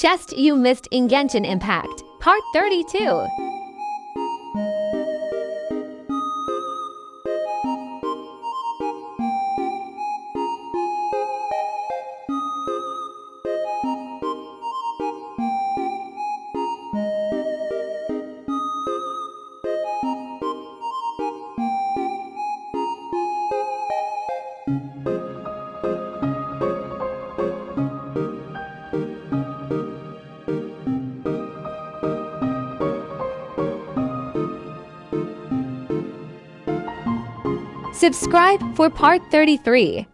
Chest you missed in Genshin Impact, Part 32. Subscribe for Part 33.